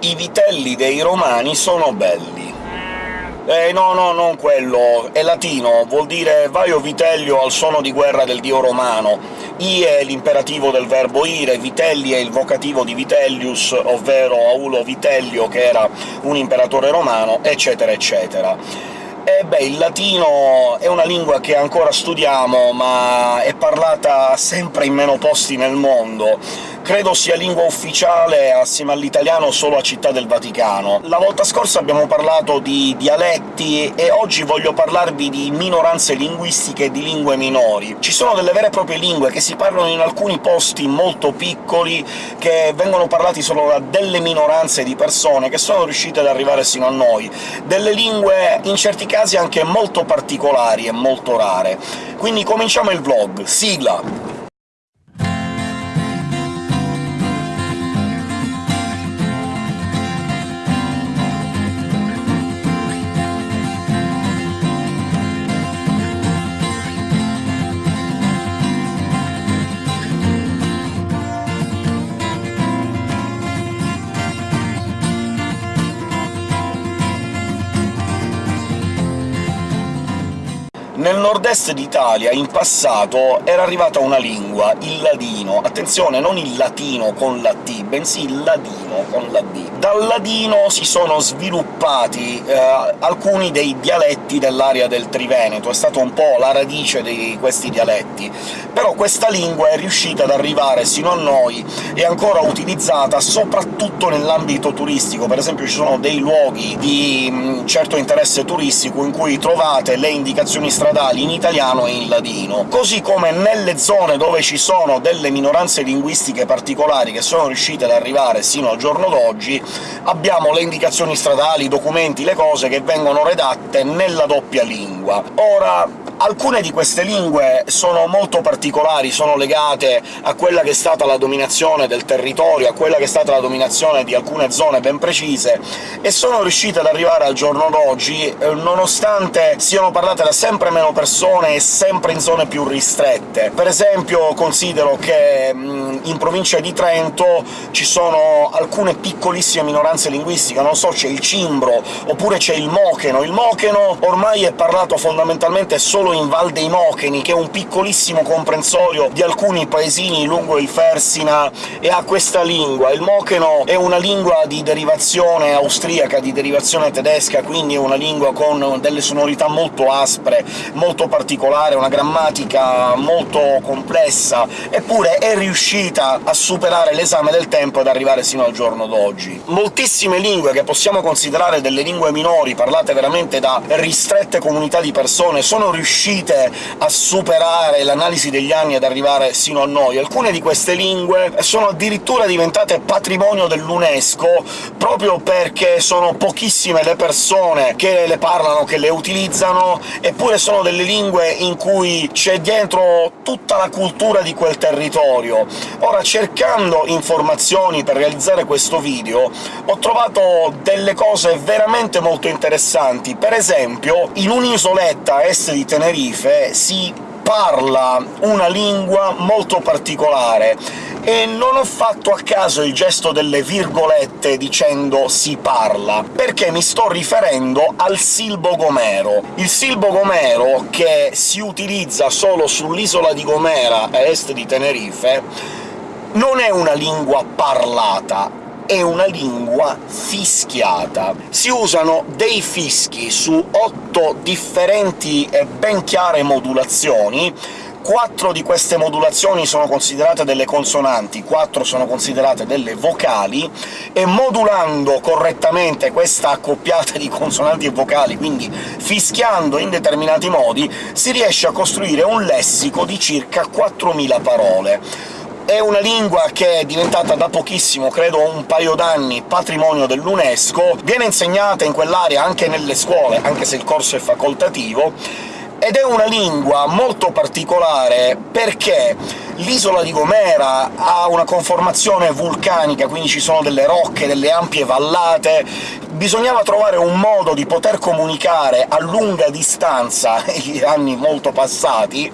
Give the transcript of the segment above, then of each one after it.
i vitelli dei romani sono belli. Eh, no, no, non quello, è latino, vuol dire «vai o Vitellio al suono di guerra del dio romano». I è l'imperativo del verbo ire, Vitelli è il vocativo di Vitellius, ovvero Aulo Vitellio, che era un imperatore romano, eccetera eccetera. E beh, il latino è una lingua che ancora studiamo, ma è parlata sempre in meno posti nel mondo, credo sia lingua ufficiale, assieme all'italiano, solo a Città del Vaticano. La volta scorsa abbiamo parlato di dialetti, e oggi voglio parlarvi di minoranze linguistiche e di lingue minori. Ci sono delle vere e proprie lingue che si parlano in alcuni posti molto piccoli, che vengono parlati solo da delle minoranze di persone, che sono riuscite ad arrivare sino a noi. Delle lingue, in certi casi, anche molto particolari e molto rare. Quindi cominciamo il vlog. Sigla! Nel nord-est d'Italia, in passato, era arrivata una lingua, il ladino. Attenzione, non il latino con la T, bensì il ladino con la D. Dal ladino si sono sviluppati eh, alcuni dei dialetti dell'area del Triveneto, è stata un po' la radice di questi dialetti. Però questa lingua è riuscita ad arrivare sino a noi, è ancora utilizzata soprattutto nell'ambito turistico. Per esempio ci sono dei luoghi di mh, certo interesse turistico in cui trovate le indicazioni stradali in italiano e in ladino, così come nelle zone dove ci sono delle minoranze linguistiche particolari che sono riuscite ad arrivare sino al giorno d'oggi, abbiamo le indicazioni stradali, i documenti, le cose che vengono redatte nella doppia lingua. Ora, Alcune di queste lingue sono molto particolari, sono legate a quella che è stata la dominazione del territorio, a quella che è stata la dominazione di alcune zone ben precise, e sono riuscite ad arrivare al giorno d'oggi, eh, nonostante siano parlate da sempre meno persone e sempre in zone più ristrette. Per esempio considero che mh, in provincia di Trento ci sono alcune piccolissime minoranze linguistiche, non so, c'è il cimbro, oppure c'è il mocheno. Il mocheno ormai è parlato fondamentalmente solo solo in Val dei Mocheni, che è un piccolissimo comprensorio di alcuni paesini lungo il Fersina, e ha questa lingua. Il mocheno è una lingua di derivazione austriaca, di derivazione tedesca, quindi è una lingua con delle sonorità molto aspre, molto particolare, una grammatica molto complessa, eppure è riuscita a superare l'esame del tempo ed arrivare sino al giorno d'oggi. Moltissime lingue che possiamo considerare delle lingue minori, parlate veramente da ristrette comunità di persone, sono riuscite riuscite a superare l'analisi degli anni ed arrivare sino a noi. Alcune di queste lingue sono addirittura diventate patrimonio dell'UNESCO proprio perché sono pochissime le persone che le parlano, che le utilizzano, eppure sono delle lingue in cui c'è dietro tutta la cultura di quel territorio. Ora, cercando informazioni per realizzare questo video, ho trovato delle cose veramente molto interessanti. Per esempio, in un'isoletta est di Tenerife Tenerife si parla una lingua molto particolare, e non ho fatto a caso il gesto delle virgolette dicendo «si parla», perché mi sto riferendo al silbo gomero. Il silbo gomero, che si utilizza solo sull'isola di Gomera, a est di Tenerife, non è una lingua parlata, è una lingua fischiata. Si usano dei fischi su otto differenti e ben chiare modulazioni, quattro di queste modulazioni sono considerate delle consonanti, quattro sono considerate delle vocali, e modulando correttamente questa accoppiata di consonanti e vocali, quindi fischiando in determinati modi, si riesce a costruire un lessico di circa 4.000 parole è una lingua che è diventata da pochissimo, credo un paio d'anni, patrimonio dell'UNESCO, viene insegnata in quell'area anche nelle scuole, anche se il corso è facoltativo, ed è una lingua molto particolare perché L'isola di Gomera ha una conformazione vulcanica, quindi ci sono delle rocche, delle ampie vallate, bisognava trovare un modo di poter comunicare a lunga distanza, anni molto passati,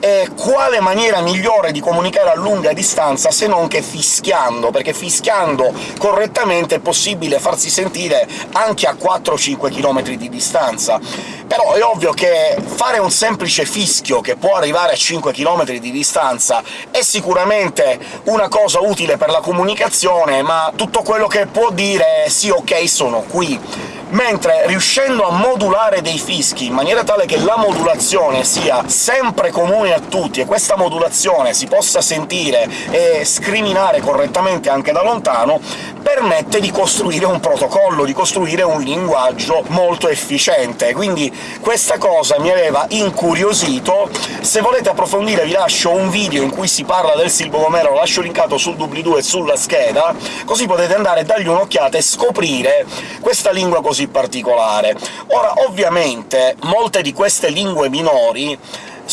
e quale maniera migliore di comunicare a lunga distanza se non che fischiando, perché fischiando correttamente è possibile farsi sentire anche a 4-5 km di distanza. Però è ovvio che fare un semplice fischio che può arrivare a 5 km di distanza è sicuramente una cosa utile per la comunicazione, ma tutto quello che può dire è «sì, ok, sono qui» mentre riuscendo a modulare dei fischi in maniera tale che la modulazione sia sempre comune a tutti e questa modulazione si possa sentire e scriminare correttamente anche da lontano, permette di costruire un protocollo, di costruire un linguaggio molto efficiente. Quindi questa cosa mi aveva incuriosito. Se volete approfondire vi lascio un video in cui si parla del Silbo Gomero, lo lascio linkato sul doobly-doo e sulla scheda, così potete andare a dargli un'occhiata e scoprire questa lingua così particolare. Ora, ovviamente, molte di queste lingue minori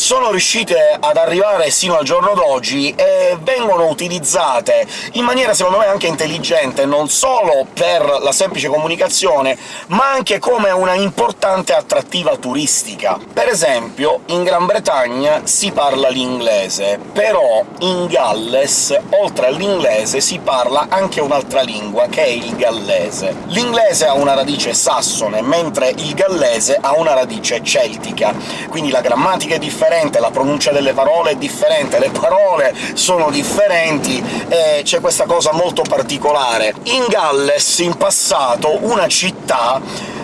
sono riuscite ad arrivare sino al giorno d'oggi e vengono utilizzate in maniera secondo me anche intelligente, non solo per la semplice comunicazione, ma anche come una importante attrattiva turistica. Per esempio, in Gran Bretagna si parla l'inglese, però in Galles, oltre all'inglese, si parla anche un'altra lingua, che è il gallese. L'inglese ha una radice sassone, mentre il gallese ha una radice celtica, quindi la grammatica è differente, differente, la pronuncia delle parole è differente, le parole sono differenti, e c'è questa cosa molto particolare. In Galles, in passato, una città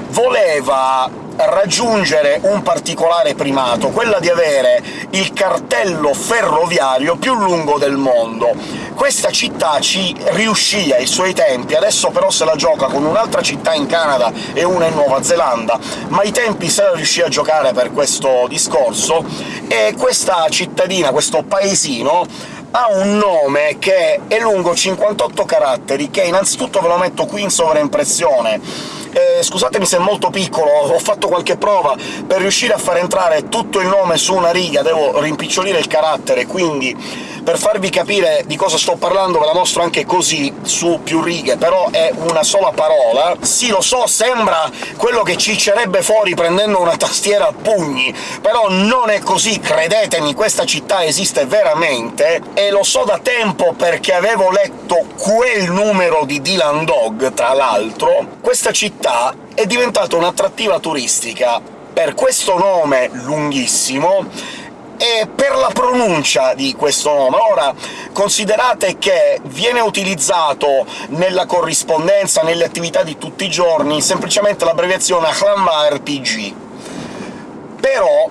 voleva raggiungere un particolare primato, quella di avere il cartello ferroviario più lungo del mondo. Questa città ci riuscì ai suoi tempi, adesso però se la gioca con un'altra città in Canada e una in Nuova Zelanda, ma ai tempi se la riuscì a giocare per questo discorso, e questa cittadina, questo paesino, ha un nome che è lungo 58 caratteri, che innanzitutto ve lo metto qui in sovraimpressione, eh, scusatemi se è molto piccolo, ho fatto qualche prova, per riuscire a far entrare tutto il nome su una riga devo rimpicciolire il carattere, quindi per farvi capire di cosa sto parlando ve la mostro anche così, su più righe, però è una sola parola. Sì, lo so, sembra quello che ciccerebbe fuori prendendo una tastiera a pugni, però non è così, credetemi, questa città esiste veramente, e lo so da tempo perché avevo letto quel numero di Dylan Dog, tra l'altro. Questa città è diventata un'attrattiva turistica per questo nome lunghissimo, e per la pronuncia di questo nome. Ora, considerate che viene utilizzato nella corrispondenza, nelle attività di tutti i giorni, semplicemente l'abbreviazione RPG. Però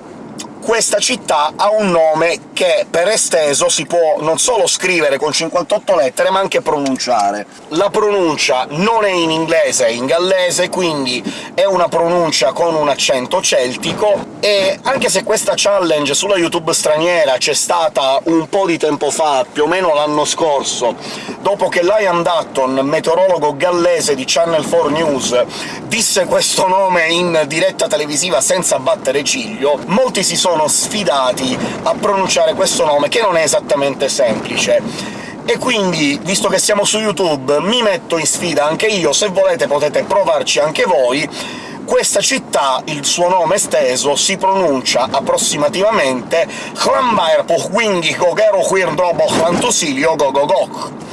questa città ha un nome che, per esteso, si può non solo scrivere con 58 lettere, ma anche pronunciare. La pronuncia non è in inglese, è in gallese, quindi è una pronuncia con un accento celtico, e anche se questa challenge sulla YouTube straniera c'è stata un po' di tempo fa, più o meno l'anno scorso, dopo che Liam Dutton, meteorologo gallese di Channel 4 News, disse questo nome in diretta televisiva senza battere ciglio, molti si sono sono sfidati a pronunciare questo nome, che non è esattamente semplice. E quindi, visto che siamo su YouTube, mi metto in sfida anche io, se volete potete provarci anche voi, questa città, il suo nome esteso, si pronuncia approssimativamente Hlambair Pohwingi Gogero Quirdobo Hlantusilio Gogogok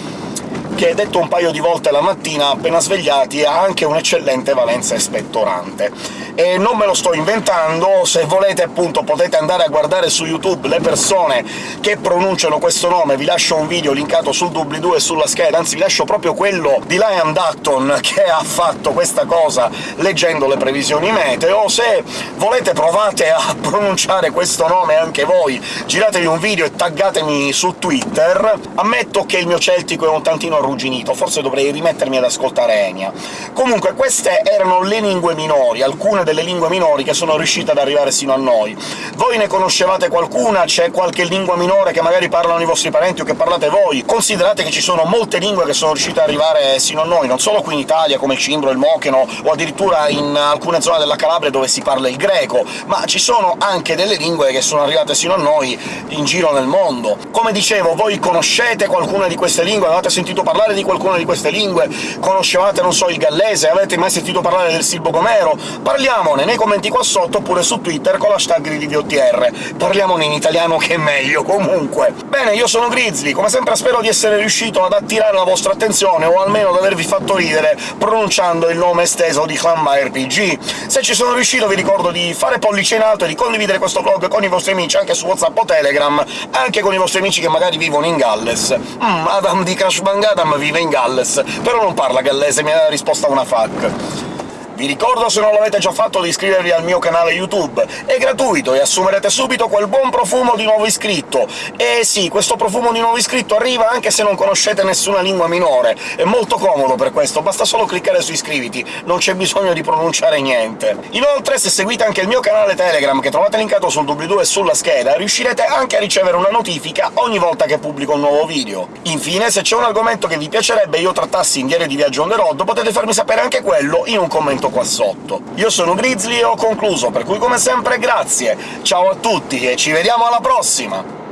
che, detto un paio di volte la mattina, appena svegliati, ha anche un'eccellente valenza espettorante e non me lo sto inventando, se volete appunto potete andare a guardare su YouTube le persone che pronunciano questo nome, vi lascio un video linkato sul doobly-doo e sulla scheda, anzi vi lascio proprio quello di Liam Dutton che ha fatto questa cosa leggendo le previsioni meteo, se volete provate a pronunciare questo nome anche voi, giratevi un video e taggatemi su Twitter. Ammetto che il mio celtico è un tantino arrugginito, forse dovrei rimettermi ad ascoltare Enya. Comunque, queste erano le lingue minori, alcune delle lingue minori che sono riuscite ad arrivare sino a noi. Voi ne conoscevate qualcuna? C'è qualche lingua minore che magari parlano i vostri parenti o che parlate voi? Considerate che ci sono molte lingue che sono riuscite ad arrivare sino a noi, non solo qui in Italia, come il cimbro, il mocheno, o addirittura in alcune zone della Calabria dove si parla il greco, ma ci sono anche delle lingue che sono arrivate sino a noi in giro nel mondo. Come dicevo, voi conoscete qualcuna di queste lingue? Avete sentito parlare di qualcuna di queste lingue? Conoscevate, non so, il gallese? Avete mai sentito parlare del silbo gomero? Parliamone nei commenti qua sotto, oppure su Twitter con l'hashtag GridiDOTR. Parliamone in italiano che è meglio, comunque. Bene, io sono Grizzly, come sempre spero di essere riuscito ad attirare la vostra attenzione, o almeno ad avervi fatto ridere pronunciando il nome esteso di Clanma RPG. Se ci sono riuscito vi ricordo di fare pollice in alto e di condividere questo vlog con i vostri amici anche su WhatsApp o Telegram, anche con i vostri amici che magari vivono in Galles. Mm, Adam di Crash Bang Adam vive in Galles, però non parla gallese, mi ha risposto a una FAQ. Vi ricordo, se non l'avete già fatto, di iscrivervi al mio canale YouTube. È gratuito e assumerete subito quel buon profumo di nuovo iscritto. E sì, questo profumo di nuovo iscritto arriva anche se non conoscete nessuna lingua minore. È molto comodo per questo, basta solo cliccare su iscriviti, non c'è bisogno di pronunciare niente. Inoltre, se seguite anche il mio canale Telegram, che trovate linkato sul doobly-doo e sulla scheda, riuscirete anche a ricevere una notifica ogni volta che pubblico un nuovo video. Infine, se c'è un argomento che vi piacerebbe io trattassi in Diario di Viaggio on the road, potete farmi sapere anche quello in un commento qua sotto. Io sono Grizzly e ho concluso, per cui come sempre grazie, ciao a tutti e ci vediamo alla prossima!